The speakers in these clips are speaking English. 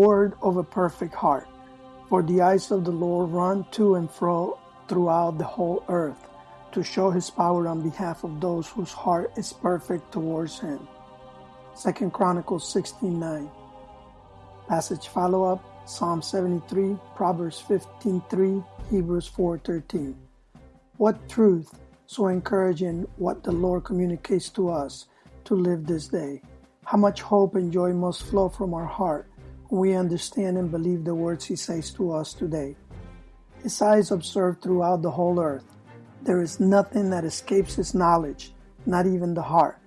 reward of a perfect heart. For the eyes of the Lord run to and fro throughout the whole earth to show his power on behalf of those whose heart is perfect towards him. 2 Chronicles 16:9. Passage follow up Psalm 73, Proverbs 15:3, Hebrews 4:13. What truth so encouraging what the Lord communicates to us to live this day. How much hope and joy must flow from our heart we understand and believe the words He says to us today. His eyes observe throughout the whole earth. There is nothing that escapes His knowledge, not even the heart.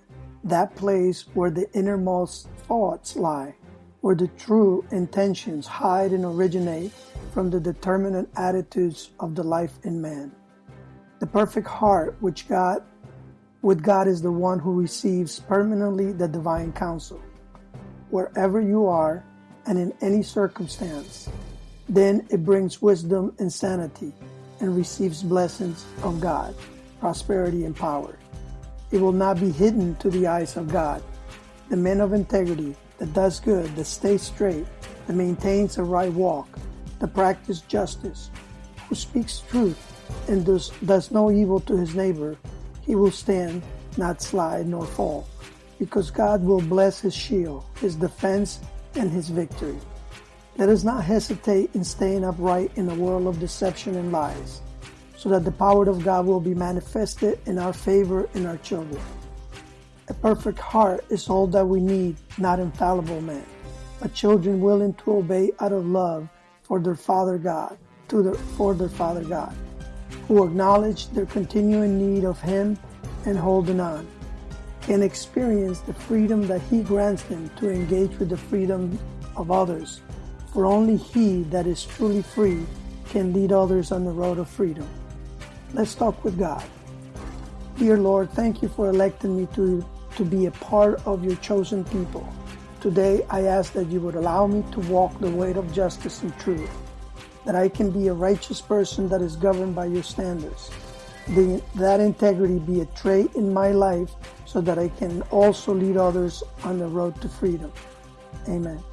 That place where the innermost thoughts lie, where the true intentions hide and originate from the determinate attitudes of the life in man. The perfect heart which God with God is the one who receives permanently the divine counsel. Wherever you are and in any circumstance, then it brings wisdom and sanity and receives blessings of God, prosperity and power. It will not be hidden to the eyes of God. The man of integrity that does good, that stays straight, that maintains a right walk, that practices justice, who speaks truth and does, does no evil to his neighbor, he will stand, not slide nor fall, because God will bless his shield, his defense, and his victory. Let us not hesitate in staying upright in a world of deception and lies, so that the power of God will be manifested in our favor and our children. A perfect heart is all that we need, not infallible men, but children willing to obey out of love for their Father God, to their, for their Father God who acknowledge their continuing need of Him and holding on, can experience the freedom that He grants them to engage with the freedom of others. For only He that is truly free can lead others on the road of freedom. Let's talk with God. Dear Lord, thank you for electing me to, to be a part of your chosen people. Today, I ask that you would allow me to walk the way of justice and truth that I can be a righteous person that is governed by your standards. The, that integrity be a trait in my life so that I can also lead others on the road to freedom. Amen.